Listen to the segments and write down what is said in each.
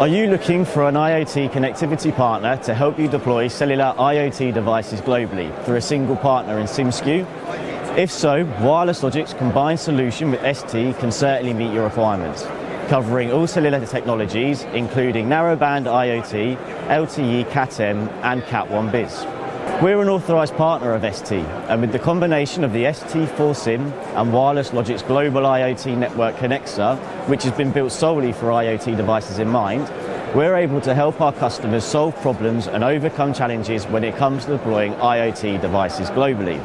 Are you looking for an IoT connectivity partner to help you deploy cellular IoT devices globally through a single partner in SIMSKU? If so, Wireless Logic's combined solution with ST can certainly meet your requirements, covering all cellular technologies including narrowband IoT, LTE Cat-M and Cat1 Bis. We're an authorised partner of ST and with the combination of the ST4SIM and Wireless Logic's global IoT network Conexa, which has been built solely for IoT devices in mind, we're able to help our customers solve problems and overcome challenges when it comes to deploying IoT devices globally.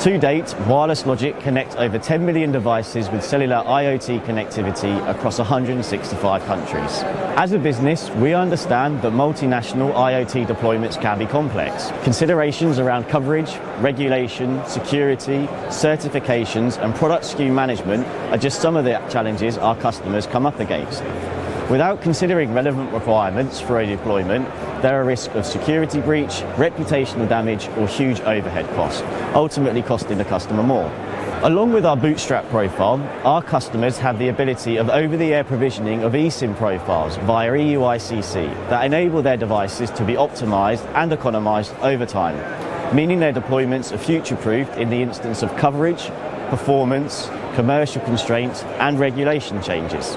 To date, Wireless Logic connect over 10 million devices with cellular IoT connectivity across 165 countries. As a business, we understand that multinational IoT deployments can be complex. Considerations around coverage, regulation, security, certifications and product SKU management are just some of the challenges our customers come up against. Without considering relevant requirements for a deployment, there are risks of security breach, reputational damage or huge overhead costs, ultimately costing the customer more. Along with our bootstrap profile, our customers have the ability of over-the-air provisioning of eSIM profiles via EUICC that enable their devices to be optimised and economised over time, meaning their deployments are future-proofed in the instance of coverage, performance, commercial constraints and regulation changes.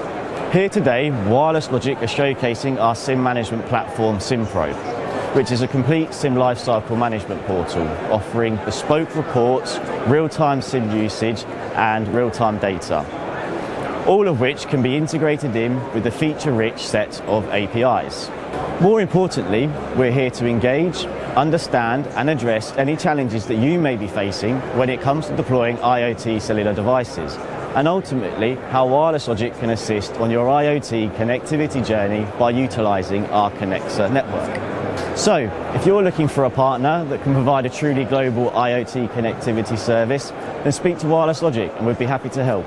Here today, Wireless Logic are showcasing our SIM management platform SIMPro, which is a complete SIM lifecycle management portal offering bespoke reports, real-time SIM usage and real-time data, all of which can be integrated in with a feature-rich set of APIs. More importantly, we're here to engage, understand and address any challenges that you may be facing when it comes to deploying IoT cellular devices and ultimately how Wireless Logic can assist on your IoT connectivity journey by utilising our Conexa network. So, if you're looking for a partner that can provide a truly global IoT connectivity service, then speak to Wireless Logic and we'd be happy to help.